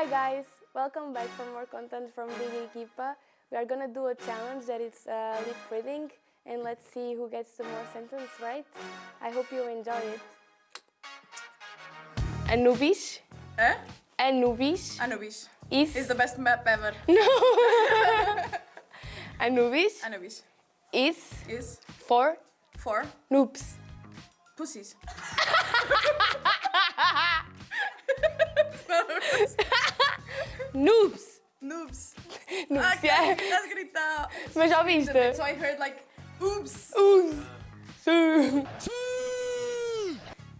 Hi guys, welcome back for more content from Big Equipa. We are gonna do a challenge that is uh, lip reading and let's see who gets the more sentence right. I hope you enjoy it. Anubis, Eh? Anubis Anubis. is Is the best map ever. No. Anubis Anubis. is Is for for noobs. pussies. Noobs! Noobs. Noobs, Ok, yeah. estás gritado. Mas já viste? So I heard like, oops. Oops.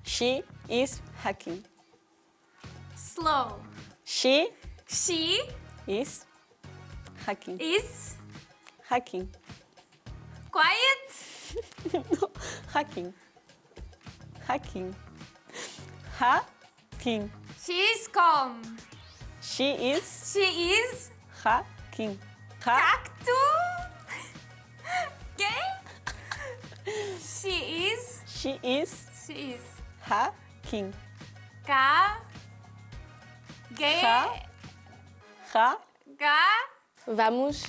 She is hacking. Slow. She She is hacking. is Hacking. quiet. no, hacking. Hacking. Hacking. She is calm. She is She is hacking. Ha cacto. Okay. She is. she is She is. hacking. Ca. Gay. Ha ha Ga. Vamos,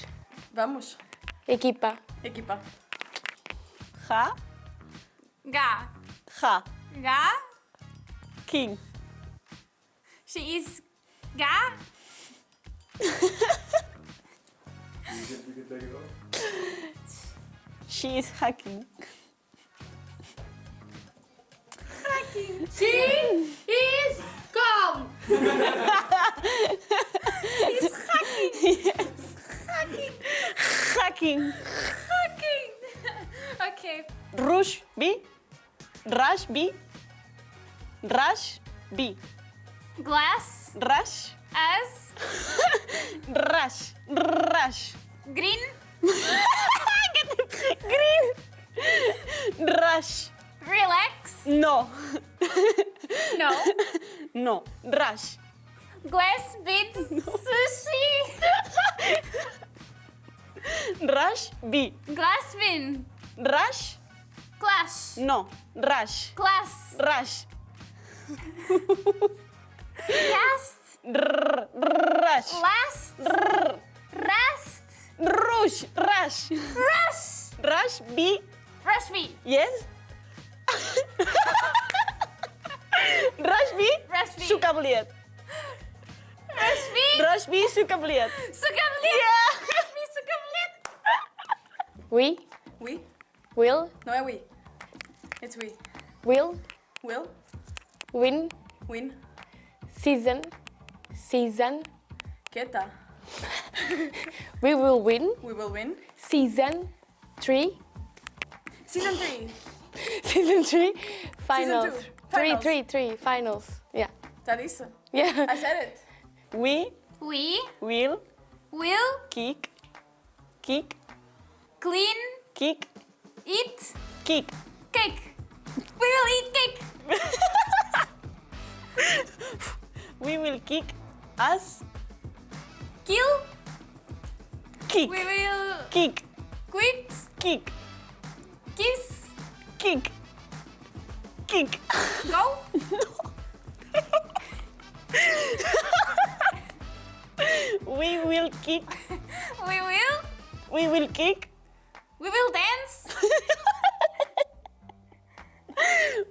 Vamos. equipa. Equipa. ha Ga. ha Ga. king. She is. Ga. She is hacking. Hacking. She is calm. She's hacking. Hacking. Hacking. Hacking. okay. Rush B. Rush B. Rush B. Glass Rush. as Rush. Rush. green. Green. Rush. Relax. No. No. No. Rush. Glass with sushi. Rush B. Glass win. Rush. Clash. No. Rush. Class. Rush. Rrr, Rush. Last. Rest. Rush. Rush. Rush. Rush B. Rush me. Yes. Rush B. Rush. Suka beliat. Rush me. Rush B suka beliat. Suka belit. Yeah. Rush me. Suka belit. We We. will, No, we. It's we. will Will. win Win. Season, season. Quieta. We will win We will win. season three, Season 3. season three, finals. two, Three, finals. three, three, finals. Yeah. Dat is ze. Yeah. I said it. We We will will kick, kick, clean, kick, eat kick. cake. We will eat cake. We will kick us, Kill. kick, We will kick, quit. kick, Kiss. kick, kick. Go. We will kick, We will. we will kick, We will dance.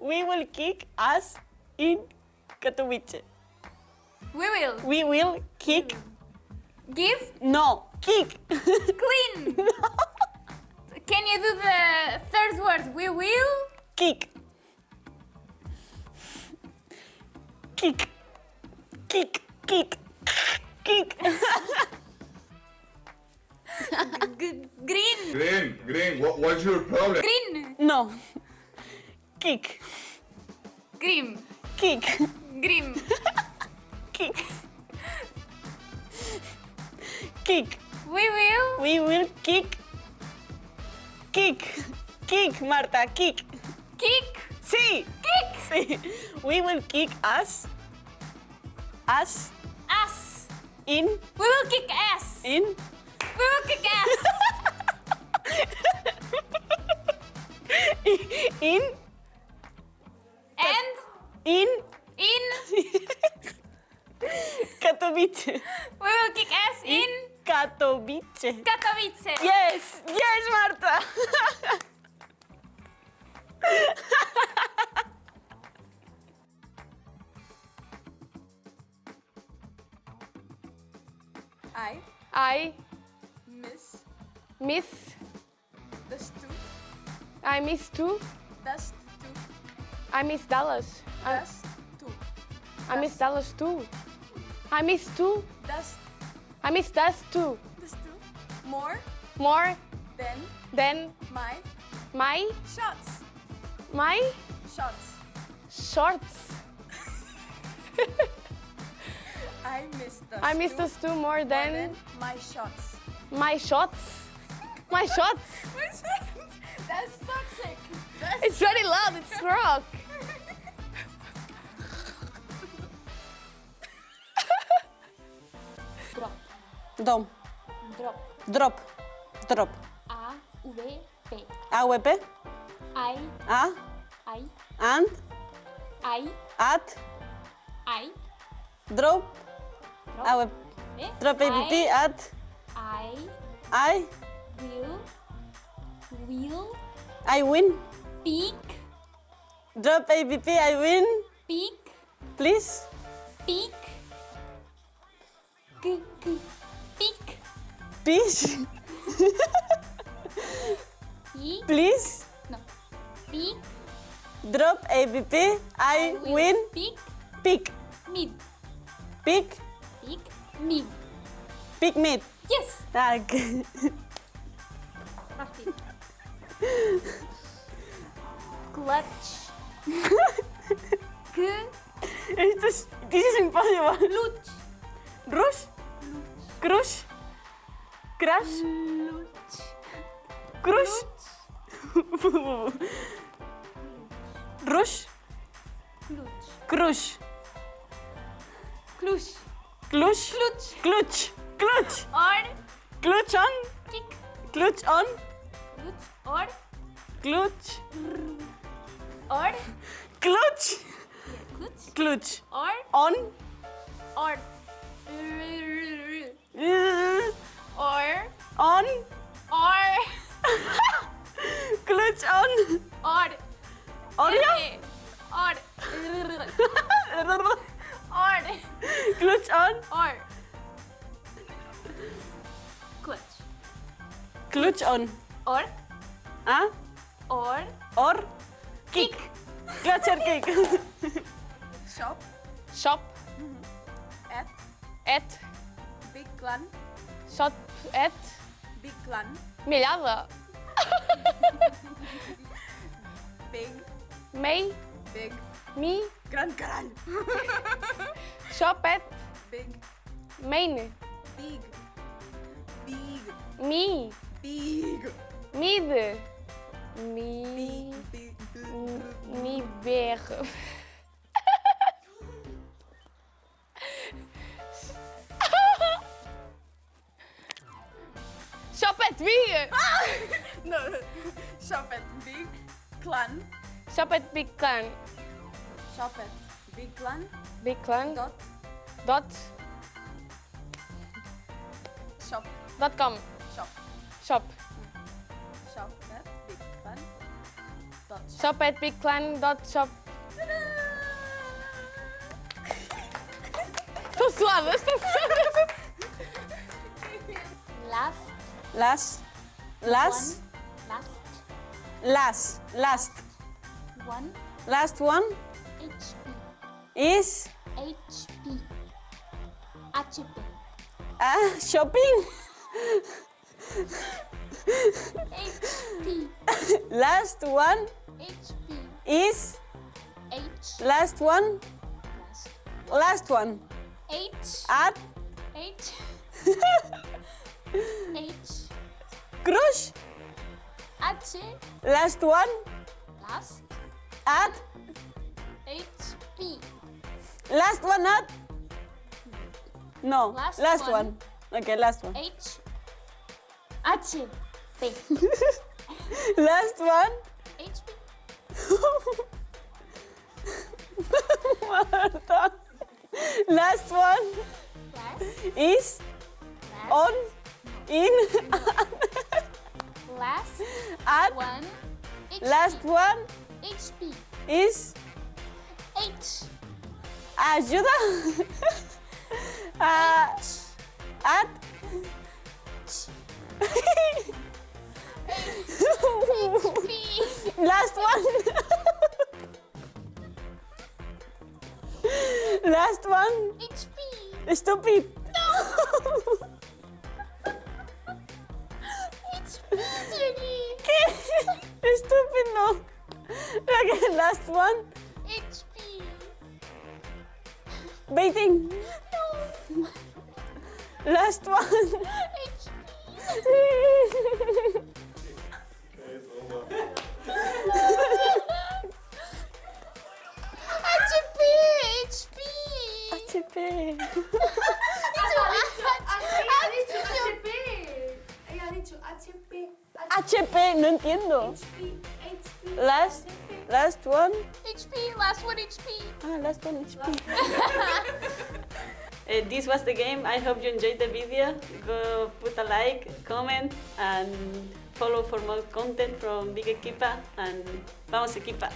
we will kick us in Katowice. We will We will kick, hmm. give no, kick. clean. Can you do the third word? We will kick, kick, kick, kick, kick. g- green. Green, green, what, what's your problem? Green. No, kick, Green. kick, Green. Kick, kick. We will We will kick, kick, kick, Marta, kick. kick. Sí, Kick. sí. We will kick us, us Ass. in, We will kick ass. in, We will kick ass. in, and in, in Katowice. We will kick ass in Katowice. Katowice. Yes, yes, Marta. I I miss miss. das tu, I miss das tu, I miss Dallas. I, das tu, I miss Dallas too. I miss two. das, I miss that two. das tu. More More than than my my shots. my Shots. shorts. I miss das I miss tu those two more than than my shots. my shots. My shots. That's toxic. It's very loud. It's rock. Dom. Drop. Drop. Drop. A V P. AWP. I A. I And. I At. I Drop. AWP. eh? Drop ABP I, at. I I. will will I win. pick Drop ABP. I win. pick Please. pick k k pick Peace. P Please. no pick Drop ABP. I will win. pick Pick. mid Pick. pick mid Pick meat. yes ah, Tak. Martin clutch k Esto this is impossible. clutch Rush. Crush. Crash. clutch Crush. Rush. clutch Crush. clutch Clutch. clutch Clutch. Clutch. or Clutch on. kick Clutch on. clutch or Clutch. or Clutch. clutch Clutch. or On. or On. or Ah. or Or. Kick. Clutch or kick. Shop Shop at at Big Clan. shop at Big Clan. Milhada. Big. May Big. me Gran Gran. shop at Big. main Big. Big. me Big. mid me Big. Big. me ver shop at me No. Shop at Big Clan. shop at big clan Shop at Big Clan. big clan Dot. dot Shop. Shop. shop Shop at Big Clan. Dot. Shop. shop at big clan dot shop estou suada estou suada last Last. Last. one last Last. Last. one Last one HP is HP HP uh, shopping. HP Last one HP is H last one. last Last one H at H H crush. H Last one last at HP last one at. No, Last last one. one. Okay, last one. H H P Last one. HP Marta. Last one Last. is on, in, Last at. one. HP. Last one HP. is H. ayuda. Ah, at. Last one. Last one. HP. Stupid. HP, Jenny. ¿Qué? Stupid no. Okay, last one. HP. Waiting. No. Last one. HP. HP. Ella ha dicho HP. HP, no entiendo. Last, last one. HP. Last one HP. Ah, last one HP. Uh, this was the game. I hope you enjoyed the video. Go put a like, comment, and follow for more content from Big Equipa. And vamos Equipa.